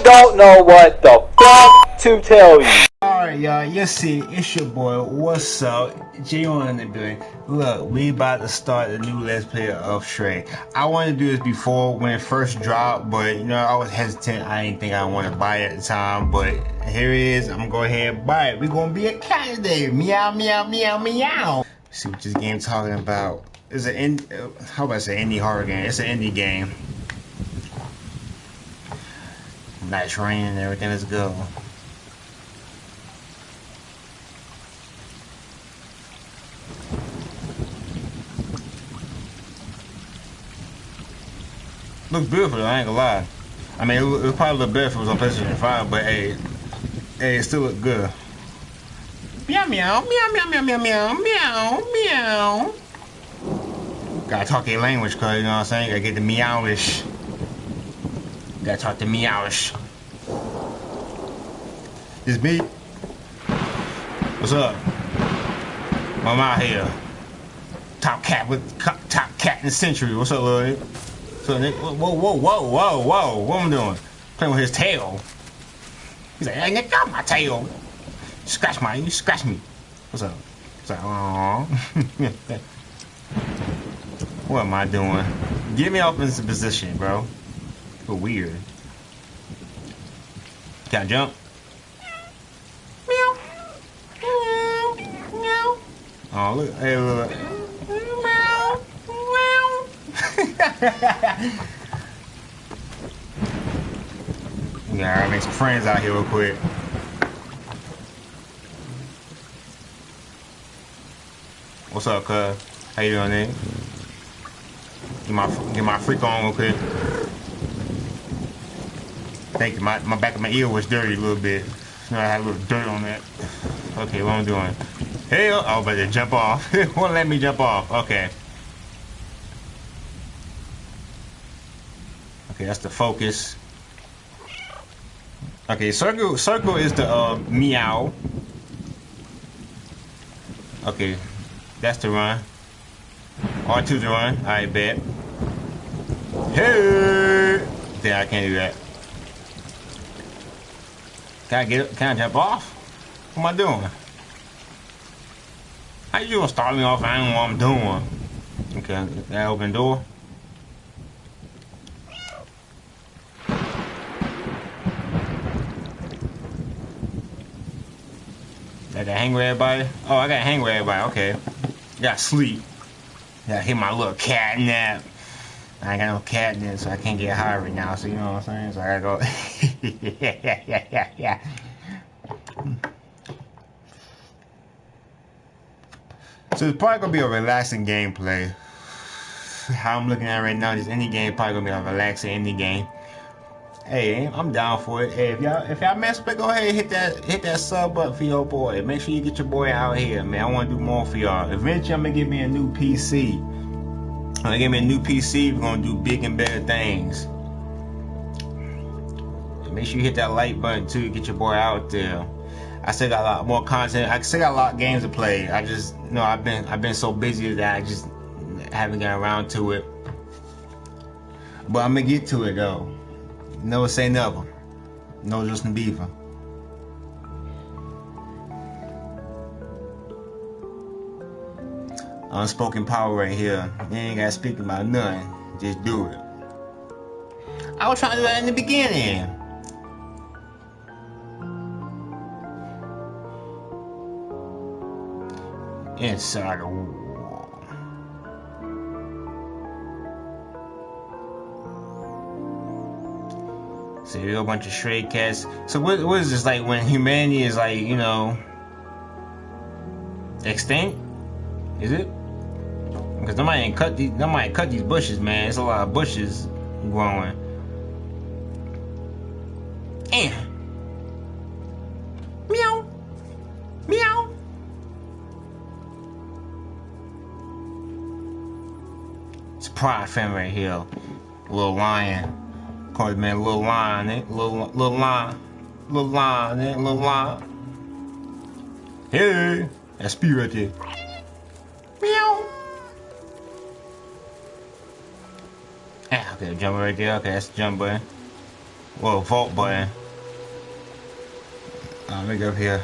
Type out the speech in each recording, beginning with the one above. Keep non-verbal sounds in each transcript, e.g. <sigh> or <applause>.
I don't know what the fuck to tell you. Alright, y'all, you see, it's your boy, what's up? J1 in the building. Look, we about to start the new Let's Play of Stray. I wanted to do this before when it first dropped, but you know, I was hesitant. I didn't think I want to buy it at the time, but here it is. I'm gonna go ahead and buy it. We're gonna be a cat today. Meow, meow, meow, meow. Let's see what this game talking about. It's an uh, how about I say indie horror game? It's an indie game. Nice rain and everything. Let's go. Looks beautiful, I ain't gonna lie. I mean, it, it probably look better if it was on PlayStation 5, but hey, hey, it still look good. Meow meow meow meow meow meow meow meow meow. Gotta talk a language, cause you know what I'm saying. Gotta get the meowish. Gotta talk the meowish. It's me. What's up? I'm out here. Top cat with top cat in the century. What's up, Lloyd? So whoa, whoa, whoa, whoa, whoa, what am I doing? Playing with his tail. He's like, hey, Nick, got my tail. Scratch my, you scratch me. What's up? It's like, aww. <laughs> what am I doing? Get me up in this position, bro. Feel weird. Can I jump? Meow. Meow. Meow. Oh, look. Hey, look. Meow. Meow. yeah, I make some friends out here real quick. What's up, cuz? How you doing, man? Get my get my freak on real quick. Thank you. My my back of my ear was dirty a little bit. You know, I had a little dirt on that. Okay, what I'm doing? Hey, oh, about to jump off. <laughs> Won't let me jump off. Okay. Okay, that's the focus. Okay, circle circle is the uh, meow. Okay, that's the run. R2's the run. I bet. Hey! Then I can't do that. Can I get? Can I jump off? What am I doing? How you gonna start me off? I don't know what I'm doing. Okay, that open door. Got to hang with everybody? Oh, I got to hang with everybody. Okay. Got to sleep. Got to hit my little cat nap. I ain't got no catnip, so I can't get high right now. So you know what I'm saying? So I gotta go. yeah, yeah, yeah, yeah, yeah. So it's probably gonna be a relaxing gameplay. How I'm looking at right now, just any game probably gonna be a relaxing any game hey, I'm down for it. Hey, if y'all if y'all mess with, go ahead hit that hit that sub button for your boy. Make sure you get your boy out here, man. I want to do more for y'all. Eventually, I'm gonna get me a new PC. I'm gonna get me a new PC. We're gonna do big and better things. Make sure you hit that like button too. Get your boy out there. I still got a lot more content. I still got a lot of games to play. I just you know I've been I've been so busy that I just haven't gotten around to it. But I'm gonna get to it though. Never say never. No Justin Bieber. Unspoken power right here. You ain't gotta speak about nothing. Just do it. I was trying to do that in the beginning. Inside a So you a bunch of stray cats. So what, what is this like when humanity is like, you know, extinct? Is it? Because nobody ain't cut these nobody cut these bushes, man. It's a lot of bushes growing. And meow. Meow. It's a pride fan right here. Little lion. Call man little lion, eh? Lil, Lil Line. Lil Line, eh? Lil Line. Hey! That's speed right there. Okay, jump right there. Okay, that's the jump button. Well, vault button. Uh, let me go up here.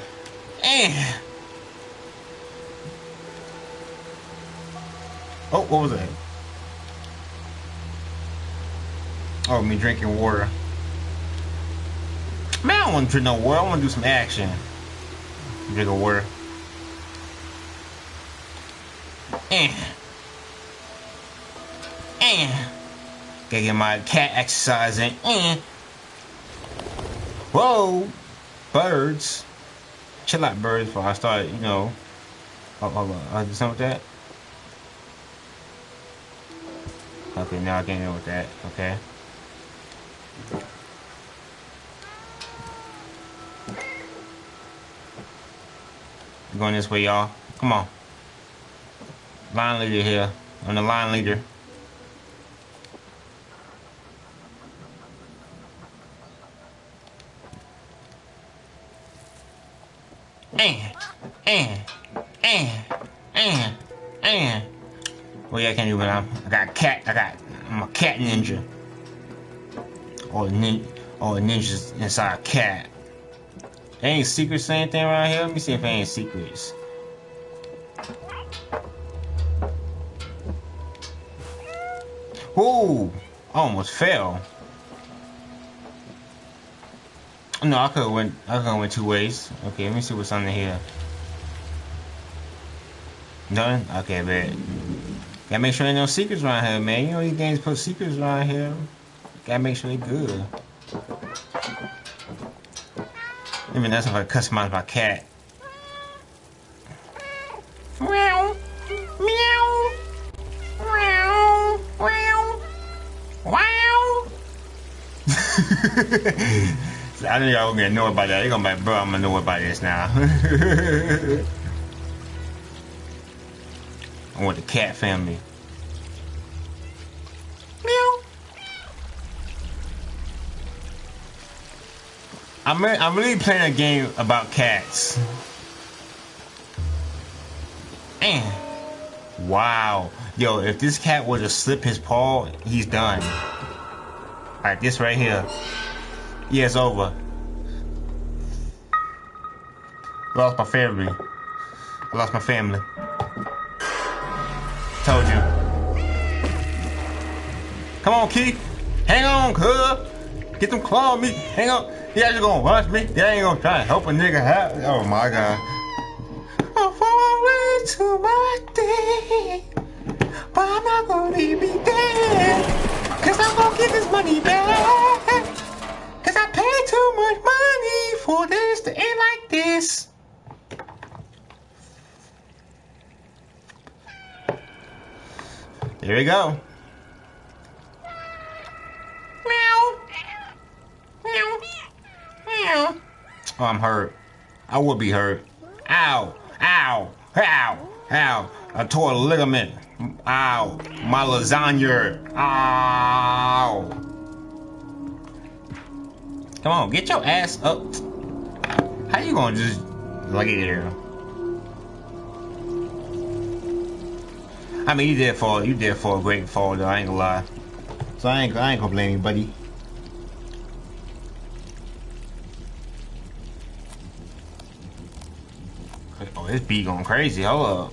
Eh. Oh, what was that? Oh, me drinking water. Man, I don't want to drink no water. I want to do some action. Drink a water. Eh. Gotta get my cat exercise in. Eh. Whoa. Birds. Chill out, birds, before I start, you know. Hold on. I'll do something with that. Okay, now I can't deal with that. Okay. Going this way, y'all. Come on. Line leader here. I'm the line leader. I can't do it. I'm, I got cat. I got. I'm a cat ninja. Or nin, or ninjas inside a cat. ain't secrets or anything around here. Let me see if ain't secrets. Ooh, I almost fell. No, I could have went. I could have went two ways. Okay, let me see what's under here. Done. Okay, bet. Gotta make sure ain't no secrets around here, man. You know these games put secrets around here. Gotta make sure they're good. mean, that's if I customize my cat. Meow. Meow. Meow. Meow. <laughs> Wow. I know y'all gonna know about that. They're gonna be like, bro, I'm gonna know about this now. <laughs> I want the cat family. Meow. I'm I'm really playing a game about cats. And wow, yo, if this cat were to slip his paw, he's done. Alright, this right here. Yeah, it's over. Lost my family. I lost my family. Told you. Come on, Keith. Hang on, cuz. Get them claw me. Hang on. You guys gonna watch me? They ain't gonna try to help a nigga out. Oh my god. I'm forward to my day. But I'm not gonna leave me dead. Cause I'm gonna get this money back. Cause I paid too much money for this to end like this. Here we go. Meow. Meow. Meow. Oh, I'm hurt. I would be hurt. Ow. Ow. Ow. Ow. I tore a ligament. Ow. My lasagna. Ow. Come on, get your ass up. How you gonna just like it here? I mean, you did fall. You did fall a great fall, though. I ain't gonna lie. So I ain't. I ain't you, buddy. Oh, this bee going crazy. Hold up.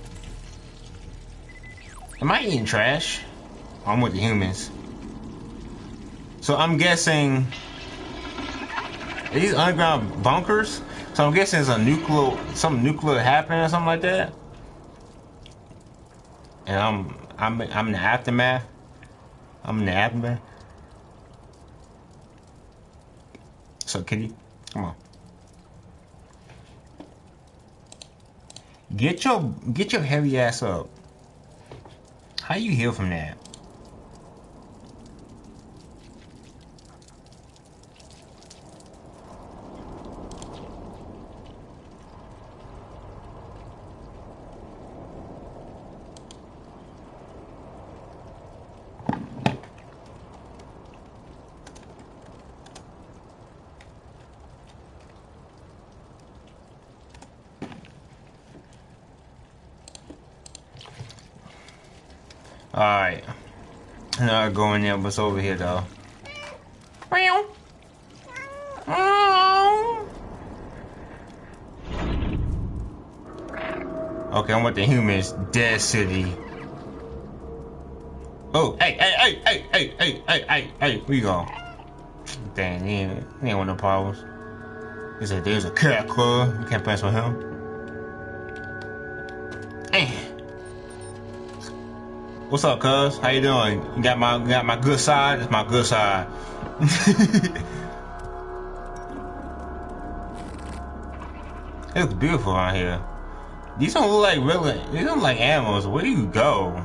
Am I eating trash? Oh, I'm with the humans. So I'm guessing these underground bunkers. So I'm guessing it's a nuclear, some nuclear happening or something like that. And I'm, I'm, I'm in the aftermath. I'm in the aftermath. So kitty, come on. Get your, get your heavy ass up. How you heal from that? Alright. I'm not going there. what's over here though. Meow. Okay, I'm with the humans. Dead city. Oh, hey, hey, hey, hey, hey, hey, hey, hey, where you going? Dang, he ain't, he ain't one of problems. He said, there's a cat club. You can't pass with him. What's up, cuz? How you doing? You got my got my good side? It's my good side. it looks beautiful out here. These don't look like really these don't look like animals. Where do you go?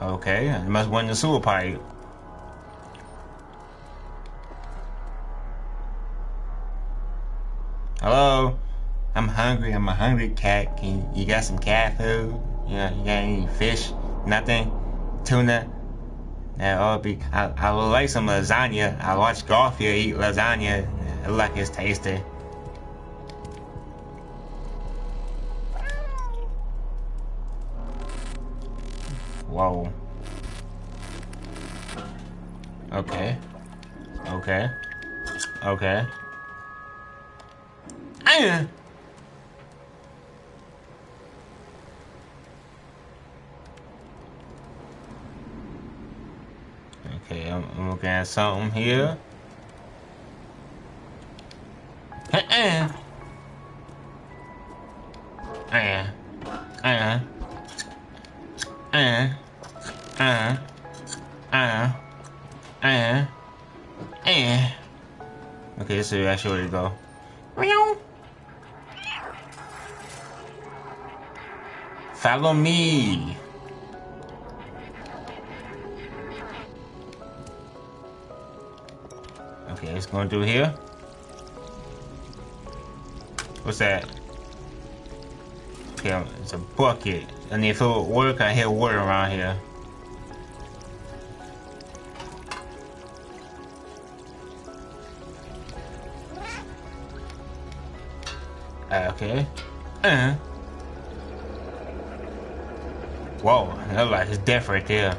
Okay, you must win the sewer pipe. Hello? I'm hungry. I'm a hungry cat. Can you, you got some cat food? Know, you got any fish? Nothing? Tuna? That ought be. I, I would like some lasagna. I watch Garfield eat lasagna. It like it's tasty. Whoa. Okay. Okay. Okay. I Okay, I'm, I'm looking at something here. Uh-uh. Uh-uh. Uh-uh. Uh-uh. Uh, uh, uh, uh. Okay, so actually where go. Meow. Follow me. It's going through here. What's that? Okay, it's a bucket. I need to fill with water. I hear water around here. Uh, okay. Uh. -huh. Whoa, that light is death right there.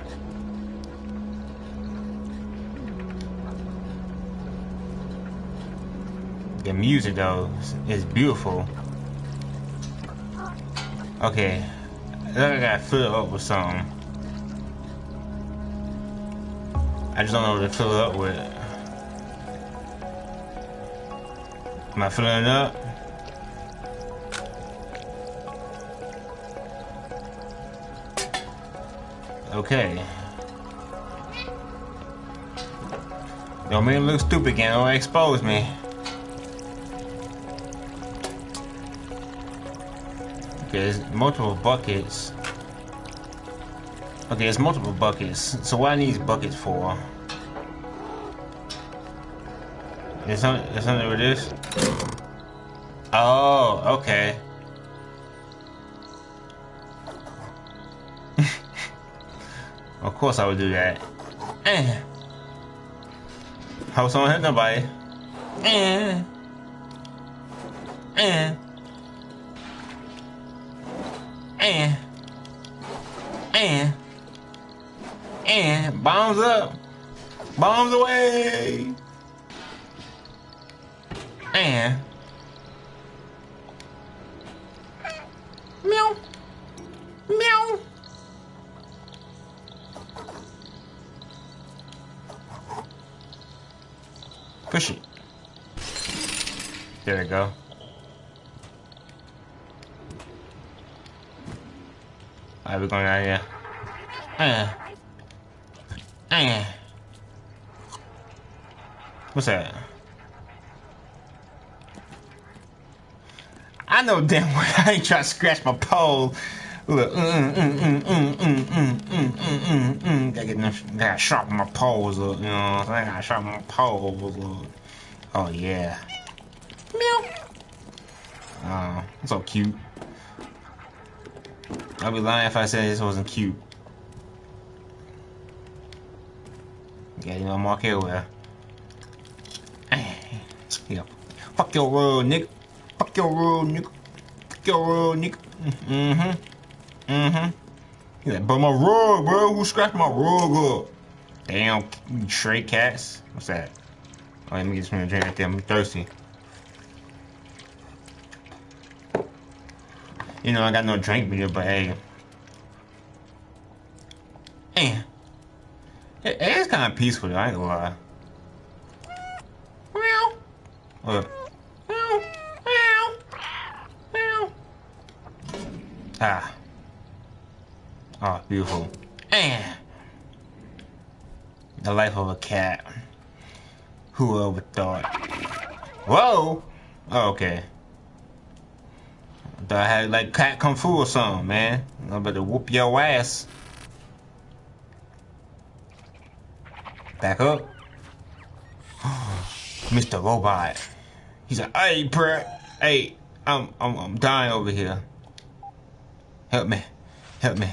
The music though is beautiful. Okay, I gotta fill it up with something. I just don't know what to fill it up with. Am I filling it up? Okay. Don't make me look stupid again, don't expose me. Okay, there's multiple buckets. Okay, there's multiple buckets. So what I need buckets for? Is something, something with this? Oh, okay. <laughs> of course I would do that. Eh. Hope someone hit nobody. Eh. Eh. And, and, and, bombs up, bombs away, and, meow, meow. Push it. There we go. Alright, we're going out here. Uh. Uh. What's that? I know damn well I ain't trying to scratch my pole. Look, mm, mm, mm, mm, mm, mm, mm, mm, mm. Mm. Gotta get enough, gotta sharpen my poles up, you know I gotta sharpen my poles up. Oh, yeah. Meow. Oh, so cute. I'd be lying if I said this wasn't cute. Yeah, you know, Mark everywhere. <sighs> Yeah. Fuck your world, nigga. Fuck your world, nigga. Fuck your world, nigga. Mm-hmm. Mm-hmm. He's like, but my rug, bro. Who scratched my rug up? Damn, stray cats. What's that? Oh, let me get some drink right there. I'm thirsty. You know, I got no drink meter, but hey. Hey. It, it is kind of peaceful, though, I ain't gonna lie. Meow. What? Ah. Oh, beautiful. Man. The life of a cat. Who ever thought? Whoa! Oh, okay. Thought I had like cat kung fu or something, man. I'm about to whoop your ass. Back up. <gasps> Mr. Robot. He's like, hey, bro. Hey, I'm, I'm, I'm dying over here. Help me. Help me.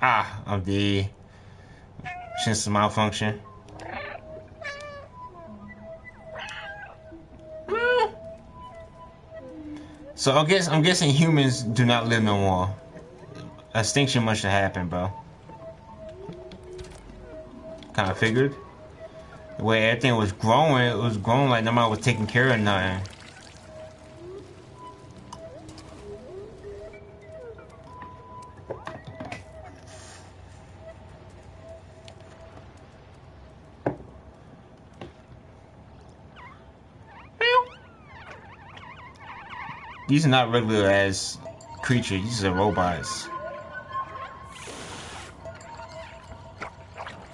Ah, I'm dead. Since malfunction. So I guess I'm guessing humans do not live no more. Extinction must have happened, bro. Kind of figured. The way everything was growing, it was growing like nobody was taking care of nothing. These are not regular as creatures, these are robots.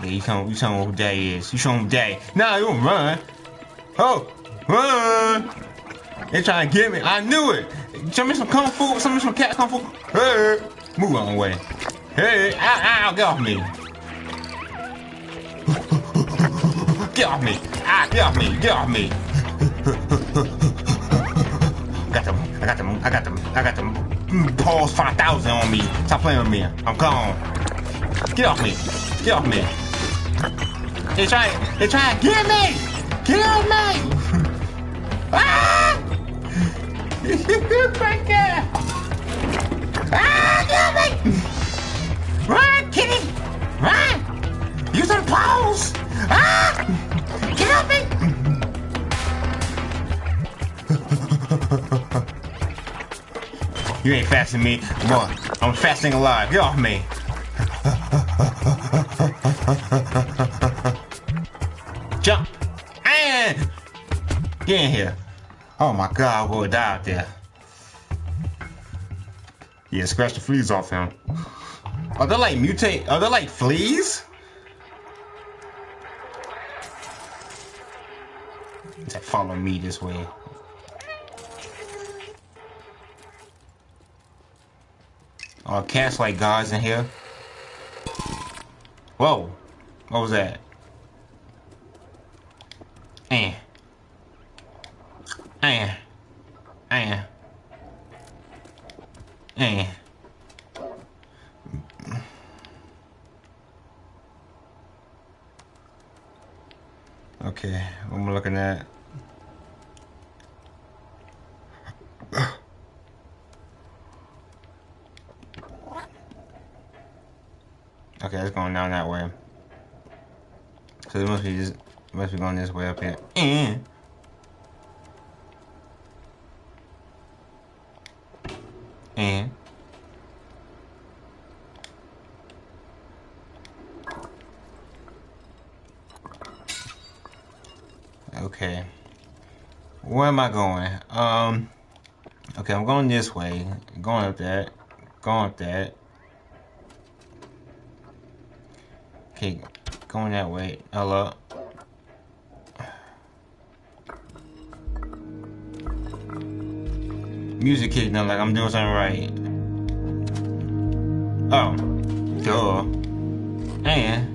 Yeah, you tell, you tell me who is. You show him Daddy. Nah, you don't run. Oh, run! They trying to get me. I knew it. Show me some kung fu. Show me some cat kung fu. Hey, move on way. Hey, ow, ow, get off me. <laughs> get off me. Ah, get off me. Get off me. <laughs> got them. I got them. I got them. Mm, Pause 5000 on me. Stop playing with me. I'm gone. Get off me. Get off me. They try. They try get me. Get off me. <laughs> ah! <laughs> Breaker. Ah! Get me. Run, kitty. Run. Use some paws. Ah! Get off me. <laughs> You ain't fasting me. Boy, I'm fasting alive. Get off me. Jump. And get in here. Oh my god, would die out there. Yeah, scratch the fleas off him. Are they like mutate? Are they like fleas? Follow me this way. Are cats like gods in here? Whoa. What was that? Eh. Eh. Eh. Eh. Okay, what am I looking at? It's going down that way. So it must be just must be going this way up here. And and okay. Where am I going? Um okay, I'm going this way. Going up that. Going up that. Okay, going that way. Hello. Music up like I'm doing something right. Oh. Duh. And.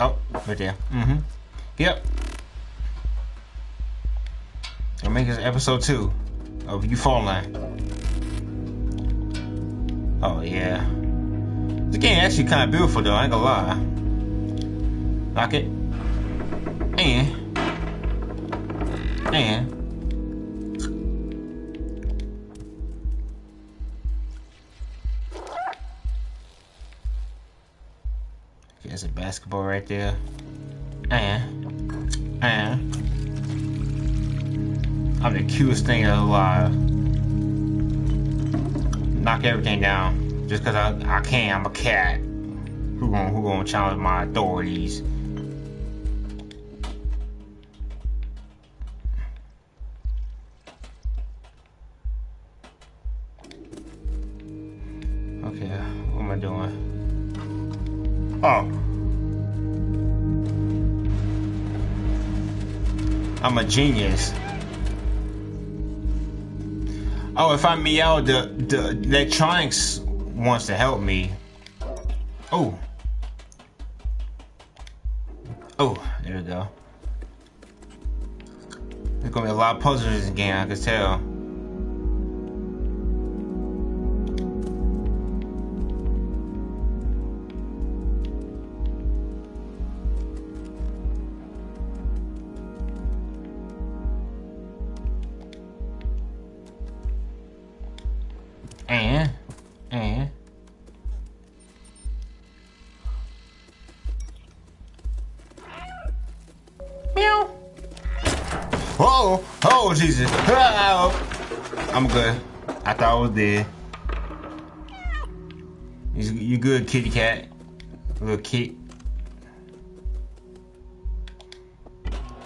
Oh, right there. Mm-hmm. Yep. I'll make this episode two of you falling. Oh yeah. The game actually kind of beautiful though. I ain't gonna lie. Like it. And and there's a basketball right there. And And I'm the cutest thing alive. Knock everything down just because I, I can. I'm a cat. Who gonna who gonna challenge my authorities? Okay, what am I doing? Oh. I'm a genius. Oh, if I meow, the the electronics wants to help me. Oh. Oh, there we go. There's gonna be a lot of puzzles in this game, I can tell. And, and. Meow. Oh, oh, Jesus. Oh. I'm good. I thought I was dead. You, good, kitty cat? Little kit.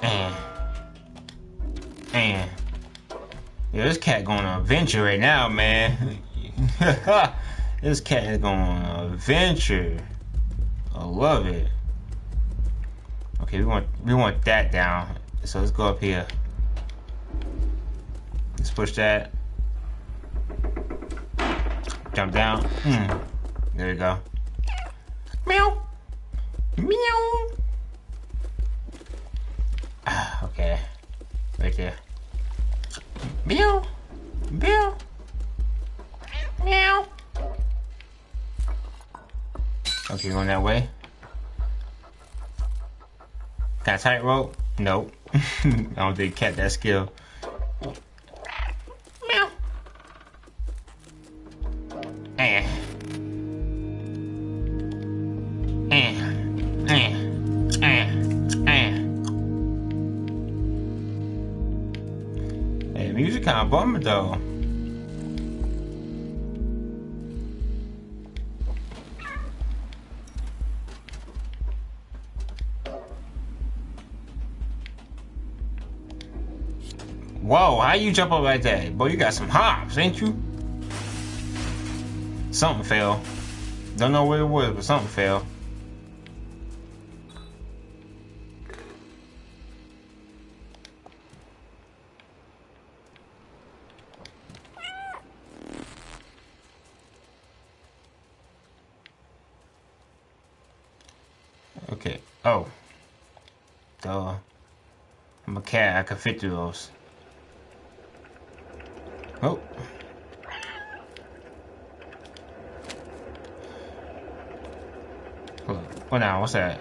And. And. Yeah, this cat going on an adventure right now, man. <laughs> this cat is going on an adventure. I love it. Okay, we want we want that down. So let's go up here. Let's push that. Jump down. Hmm. There we go. Meow. Meow. Ah, okay. Right there. Meow. Meow. Okay, going that way. Got a tightrope? Nope. <laughs> I don't think cat that skill. Meow. Eh. Eh. Eh. Eh. Hey, music kind of bummer though. How you jump up like that? Boy, you got some hops, ain't you? Something fell. Don't know what it was, but something fell. Okay. Oh. Duh. I'm a cat. I can fit through those. Oh. Hold. What oh, now? What's that?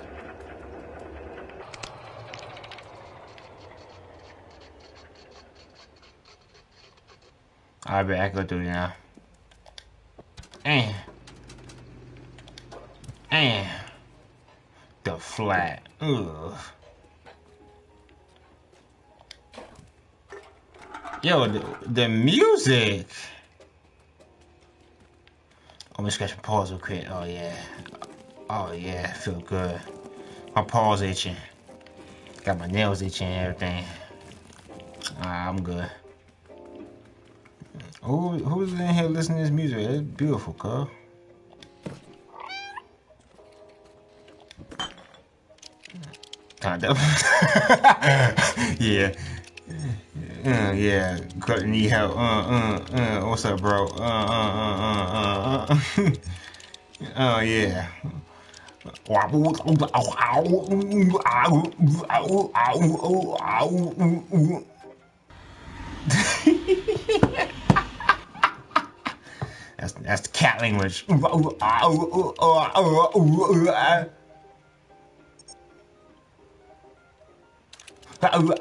I bet I can through it now. And. And. The flat. Ugh. Yo, the, the music. Oh, I'm gonna scratch my paws real quick. Oh yeah. Oh yeah, feel good. My paws itching. Got my nails itching and everything. I'm good. Who who's in here listening to this music? It's beautiful, cuz. Kind of. <laughs> yeah. Uh, yeah, got need help. Uh, uh, uh, what's up, bro? Uh, uh, uh, uh, uh, uh. <laughs> oh yeah. <laughs> that's that's the cat language. What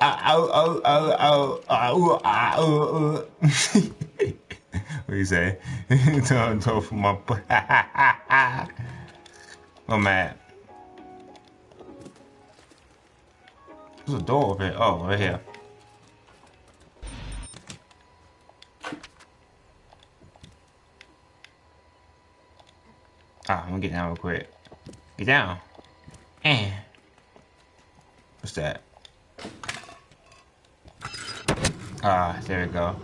do you say? <laughs> Don't my I'm <laughs> mad. There's a door over here. Oh, right here. Ah, I'm gonna get down real quick. Get down. And what's that? Ah, there we go.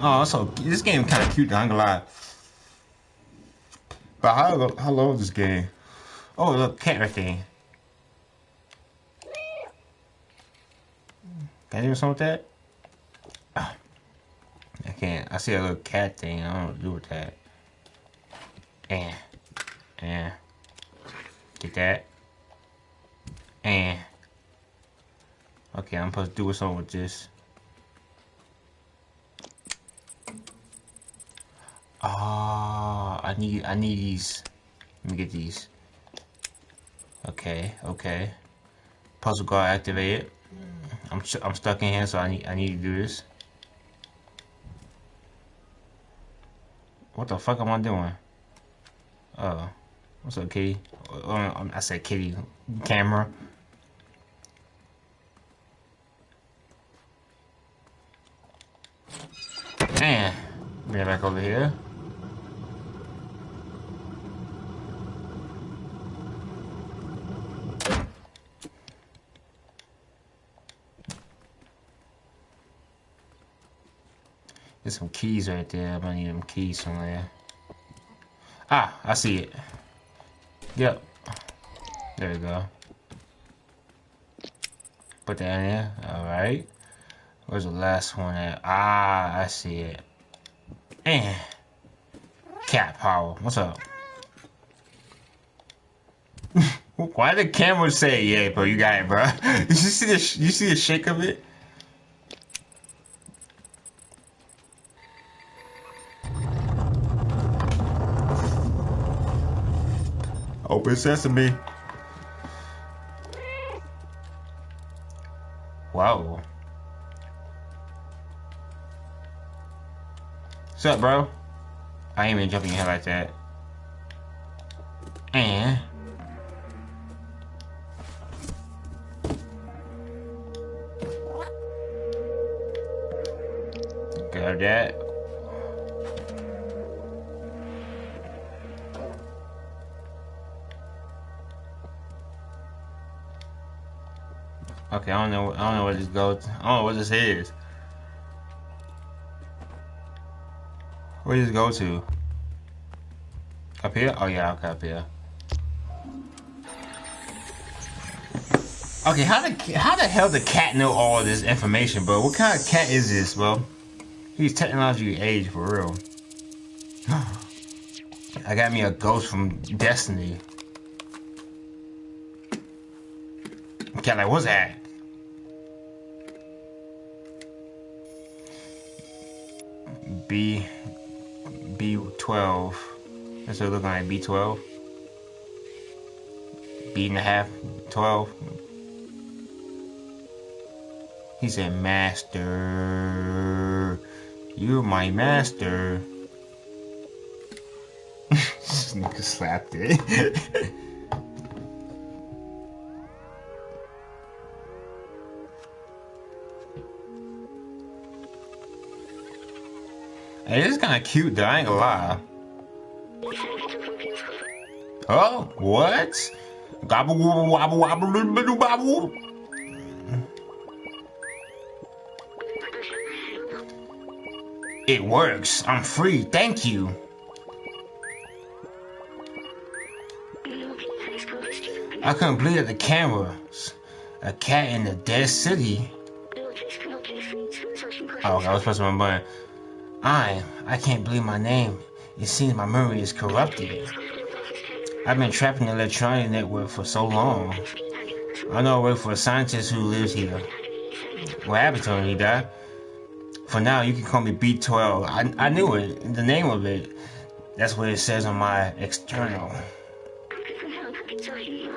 Oh, so this game kind of cute. I'm gonna lie. But how how low is this game? Oh, look, cat right there. Can I do something with that? Ah. I can't. I see a little cat thing. I don't know what to do with that. And, and, get that. And, okay, I'm supposed to do something with this. Ah, I need, I need these. Let me get these. Okay, okay. Puzzle guard activated. I'm, I'm stuck in here, so I need, I need to do this. What the fuck am I doing? Oh, what's up, kitty? Oh, I said kitty. Camera. Man, it back over here. There's some keys right there. I might need them keys somewhere. Ah, I see it. Yep. There we go. Put that in there. Alright. Where's the last one at? Ah, I see it. And cat power. What's up? <laughs> Why the camera say, yeah, bro, you got it, bro? <laughs> you see the you see the shake of it? Oh, Open sesame. What's up, bro? I ain't even jumping your head like that. And... Grab that. Okay, I don't know. I don't know what this goes. I don't know what this is. Where does this go to? Up here? Oh yeah, okay, up here. Okay, how the how the hell the cat know all this information, bro? What kind of cat is this, bro? He's technology age for real. <sighs> I got me a ghost from Destiny. Cat like, what's that? B B12. That's what it looking like B12. B and a half, 12. He said, Master, you're my master. <laughs> this slapped it. <laughs> It is kind of cute though, I ain't gonna lie. Oh, what? Gobble wobble wobble wobble. It works. I'm free. Thank you. I that the cameras. A cat in the dead city. Oh, I was pressing my button. I, I can't believe my name. It seems my memory is corrupted. I've been trapped in the electronic network for so long. I know I work for a scientist who lives here. What happened to him? He died? For now, you can call me B12. I, I knew it, the name of it. That's what it says on my external.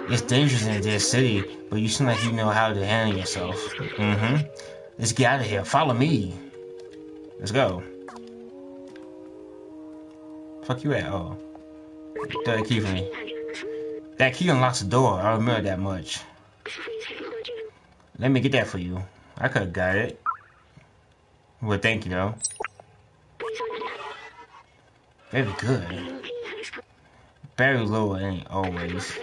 It's dangerous in this city, but you seem like you know how to handle yourself. Mm-hmm. Let's get out of here. Follow me. Let's go. Fuck you at? Oh. A key for me. That key unlocks the door. I remember that much. Let me get that for you. I could have got it. Well, thank you, though. Very good. Very low ain't always.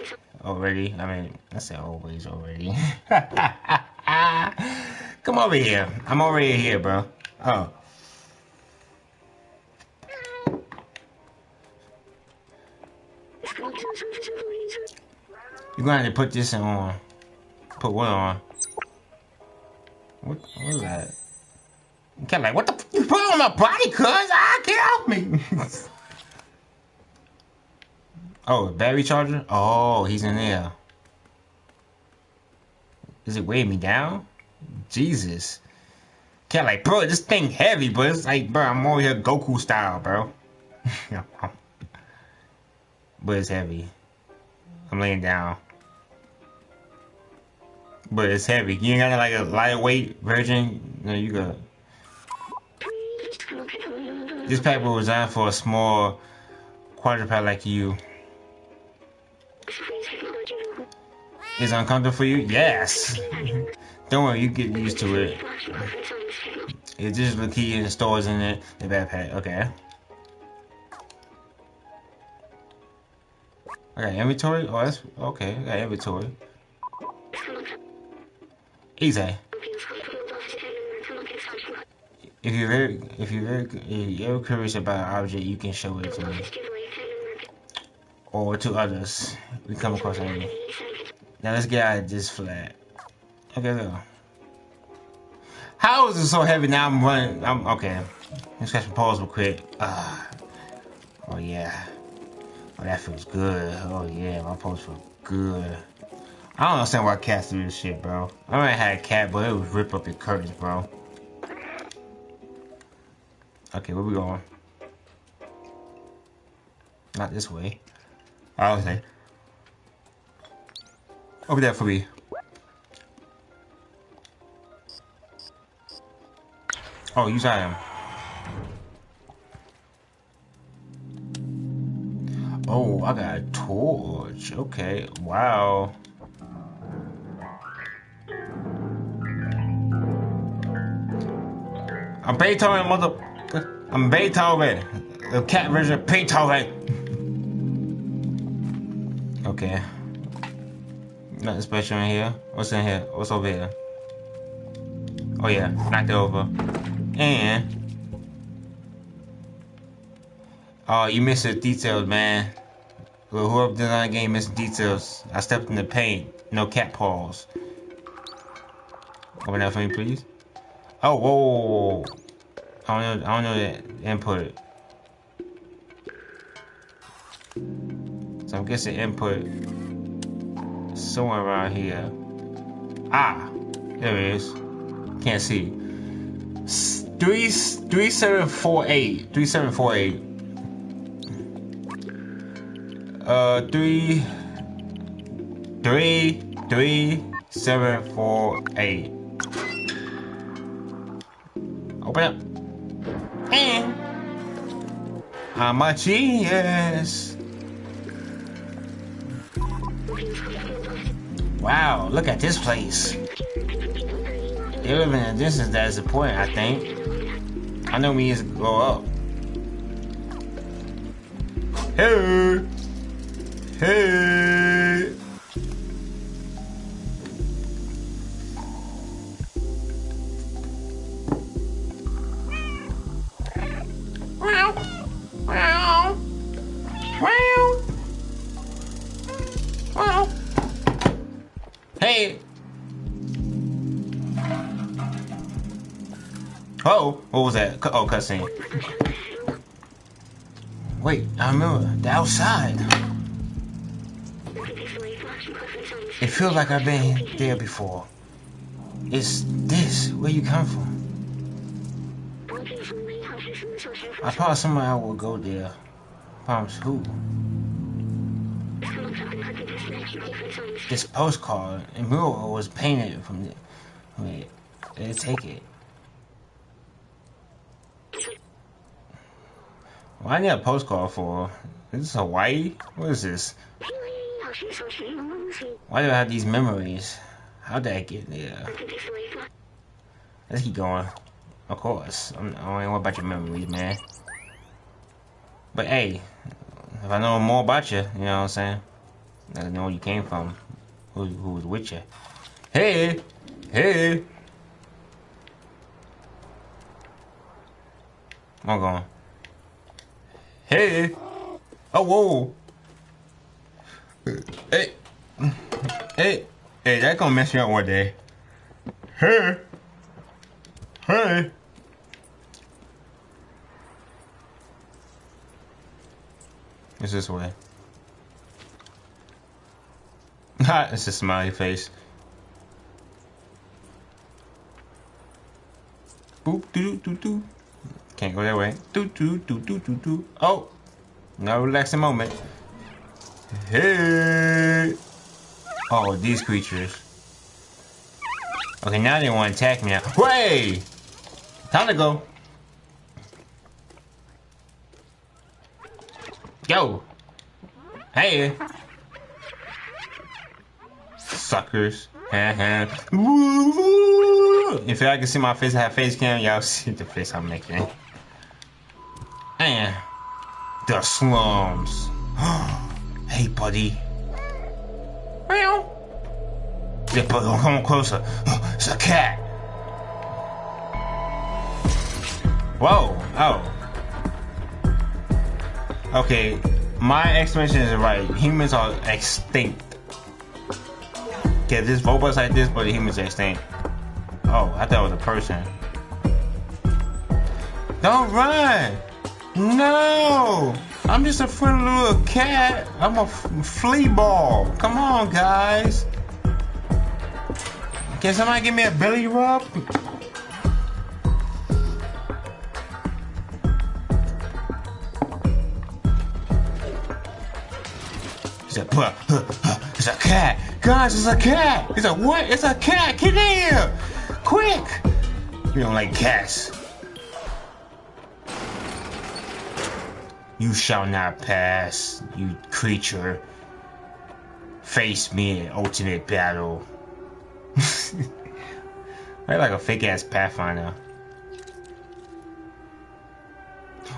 Already. I mean, I said always already. <laughs> Come over here. I'm already here, bro. Oh. You're gonna have to put this on. Put what on? What, is that? You kind of like, what the you put on my body, cuz? Ah, get off me! <laughs> oh, battery charger? Oh, he's in there. Is it weighing me down? Jesus. Can't like, bro, this thing heavy, but it's like, bro, I'm over here Goku style, bro. <laughs> but it's heavy. I'm laying down. But it's heavy. You ain't got like a lightweight version. No, you got. This pack was designed for a small quadruped like you. Is it uncomfortable for you? Yes. <laughs> Don't worry, you get used to it. It's just the key and stores in it, the backpack. Okay. I got inventory? Oh, that's okay. I got inventory. Easy. If you're very, if you're very, if you're curious about an object, you can show it to me or to others. We come across it. Now let's get out of this flat. Okay, go. How is it so heavy? Now I'm running. I'm okay. Let's catch some pause real quick. Uh, oh yeah. Oh, that feels good. Oh yeah, my pose feel good. I don't understand why cats do this shit, bro. I already had a cat, but it would rip up your curtains, bro. Okay, where we going? Not this way. I was say. Over there for me. Oh, you use item. Oh, I got a torch. Okay, wow. I'm Beethoven, mother. I'm Beethoven. The cat version of Beethoven. Okay. Nothing special in here. What's in here? What's over here? Oh yeah, knocked it over. And Oh, you missed the details, man. Well, whoever designed the game missed details. I stepped in the paint. No cat paws. Open that for me, please. Oh, whoa. I don't know. I don't know the input. So I'm guessing input somewhere around here. Ah, there it is. Can't see. Three three seven four eight. Three seven four eight. Uh, three three three seven four eight. Open up. And I'm a genius. Wow, look at this place. They live in a distance that is important, I think. I know we need to go up. Hey! Hey! Hey! Oh, what was that? Oh, cutscene. Wait, I remember the outside. It feels like I've been there before. Is this where you come from? I promise somewhere I will go there. Promise who? This postcard and mural was painted from the. Wait, let's take it. Why I need a postcard for? Is this Hawaii? What is this? Why do I have these memories? How did I get there? Let's keep going. Of course. I'm, I don't know about your memories, man. But hey, if I know more about you, you know what I'm saying? I know where you came from. Who, who was with you. Hey! Hey! I'm going. Hey! Oh, whoa! Hey! Hey! Hey, that gonna mess me up one day. Hey! Hey! It's this way. <laughs> Ha! it's a smiley face. Boop doo doo doo. Can't go that way. Doo doo doo doo doo doo. Oh! No relaxing moment. Hey! Oh, these creatures. Okay, now they want to attack me now. Way! Time to go. Go! Hey! Suckers. if y'all can see my face, I have face cam, y'all <laughs> see the face I'm making. And the slums. Hey, buddy. Meow. Yeah, but come on closer. <gasps> It's a cat. Whoa. Oh. Okay, my explanation is right. Humans are extinct. Okay, this robots like this, but the humans are extinct. Oh, I thought it was a person. Don't run! No! I'm just a friendly little cat. I'm a flea ball. Come on, guys. Can somebody give me a belly rub? He said, huh, huh, it's a cat. Guys, it's a cat. He's like, what? It's a cat. Get in here. Quick. You don't like cats. You shall not pass, you creature. Face me in ultimate battle. <laughs> I like a fake ass Pathfinder.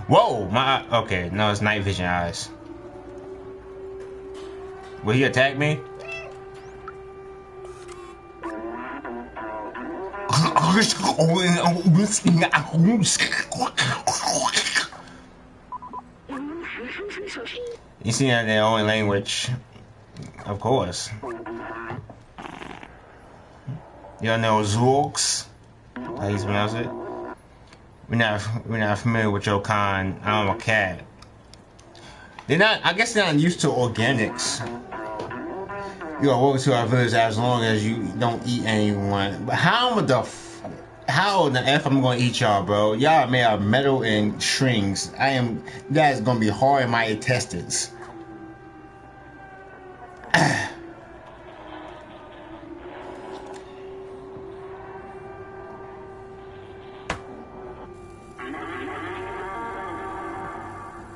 Whoa, my okay, no, it's night vision eyes. Will he attack me? <laughs> You see that their own language. Of course. Y'all know Zurks? How you pronounce it? We're not we're not familiar with your kind. I'm a cat. They're not I guess they're not used to organics. You are welcome to our village as long as you don't eat anyone. But how the f- how the f I'm gonna eat y'all, bro? Y'all made of metal and strings. I am. That's gonna be hard in my intestines.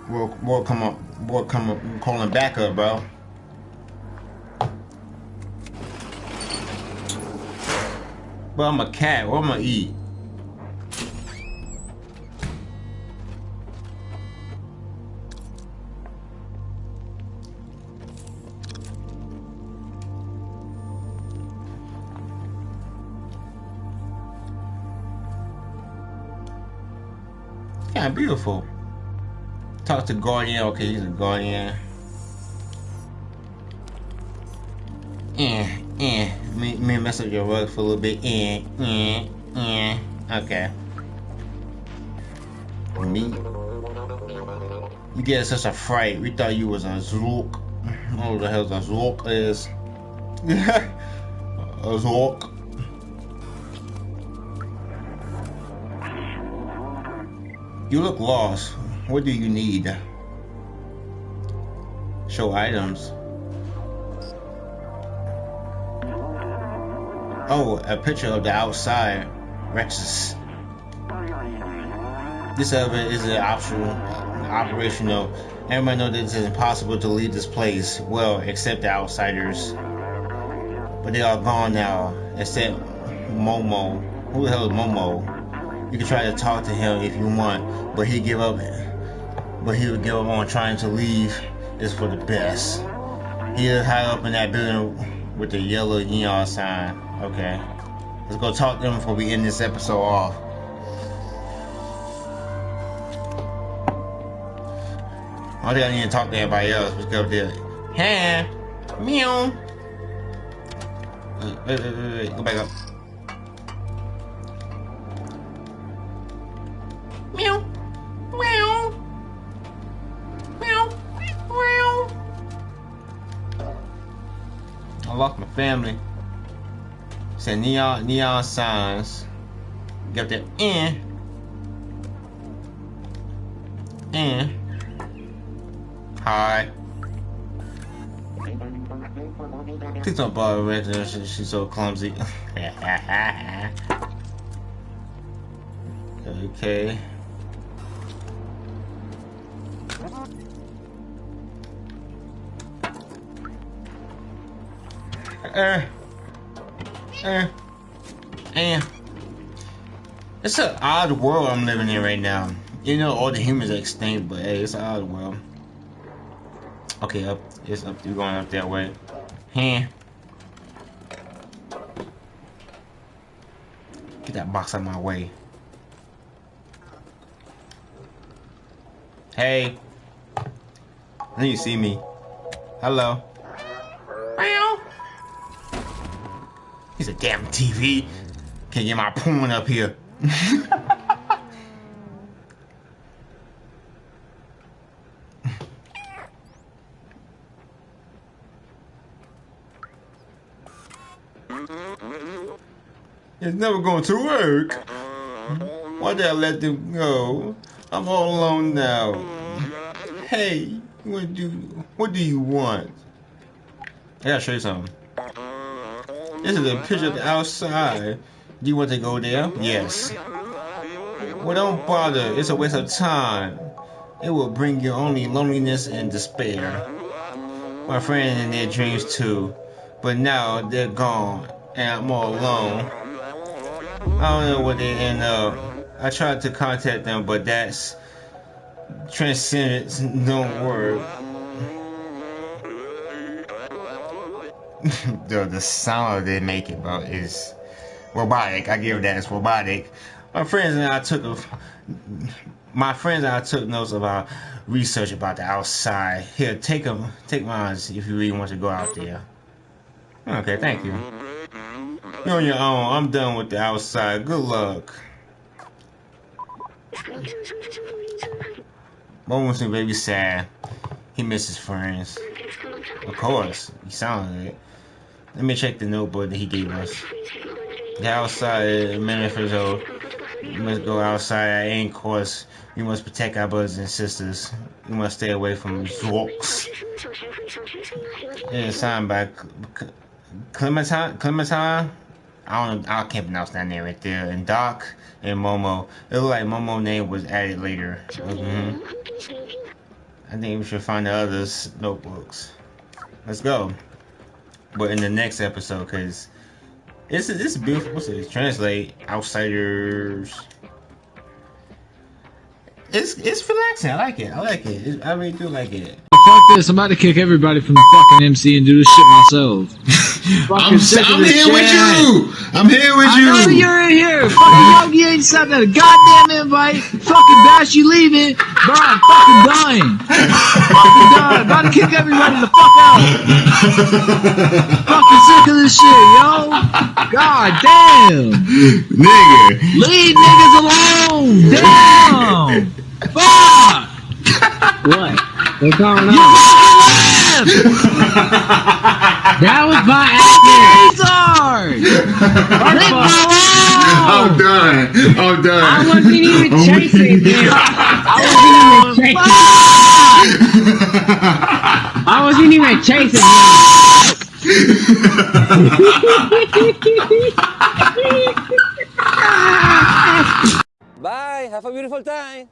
We'll, we'll come up, we'll come up, calling back up, bro. But I'm a cat. What am I eat? Beautiful. Talk to Guardian. Okay, he's a Guardian. Yeah, yeah. Me, me mess up your rug for a little bit. Yeah, yeah, yeah. Okay. Me. You get such a fright. We thought you was a Zurk. What the hell a Zurk is? <laughs> a Zurk. You look lost. What do you need? Show items. Oh, a picture of the outside. Rexus. This elevator is an optional, operational. Everyone knows that it is impossible to leave this place. Well, except the outsiders. But they are gone now, except Momo. Who the hell is Momo? You can try to talk to him if you want, but he give up. But he would give up on trying to leave. Is for the best. He is high up in that building with the yellow neon sign. Okay, let's go talk to him before we end this episode off. I think I need to talk to everybody else. Let's go up there. Hey, meow. Wait, wait, wait, wait, wait. Go back up. Lost my family. Said neon neon signs. Got that in. Eh. Hi. Please don't bother with her. She, she's so clumsy. <laughs> okay. Uh, uh, uh. It's an odd world I'm living in right now. You know, all the humans are extinct, but hey, it's an odd world. Okay, up. It's up. You're going up that way. Huh. Get that box out of my way. Hey. I you see me. Hello. A damn TV. Can't get my porn up here. <laughs> It's never going to work. Why did I let them go? I'm all alone now. Hey, what do what do you want? I gotta show you something. This is a picture of the outside. Do you want to go there? Yes. Well, don't bother. It's a waste of time. It will bring you only loneliness and despair. My friends in their dreams too, but now they're gone and I'm all alone. I don't know what they end up. I tried to contact them, but that's transcendence don't work. The the sound they make it, bro, is robotic. I give that it's robotic. My friends and I took a, my friends and I took notes about our research about the outside. Here, take them, take mine if you really want to go out there. Okay, thank you. You're on your own. I'm done with the outside. Good luck. Momo's baby sad. He misses friends. Of course, he sounded it. Let me check the notebook that he gave us. The outside manifesto. You must go outside at any cost. We must protect our brothers and sisters. We must stay away from Zurks. It is signed by Clementine. Clementine. I don't. I can't pronounce that name right there. And Doc and Momo. It looked like Momo's name was added later. Mm -hmm. I think we should find the others notebooks. Let's go. But in the next episode, cause it's it's beautiful. What's it? Translate outsiders. It's it's relaxing. I like it. I like it. I really do like it. Fuck this! I'm about to kick everybody from the fucking MC and do this shit myself. <laughs> I'm, I'm here chat. with you. I'm here with I you. know you're in here. Fucking Yogi ain't sent a goddamn invite. Fucking Bash, you leaving? Bro, I'm fucking dying. fucking dying. About to kick everybody the fuck out. fucking sick of this shit, yo. God damn. Nigga. Leave niggas alone. Damn. Fuck. What? What's going You on? Fucking left. That was by accident. Retard. Leave me I'm done. I'm done. I wasn't even <laughs> oh chasing him. I wasn't even chasing. <laughs> I wasn't even chasing him. Bye. Have a beautiful time.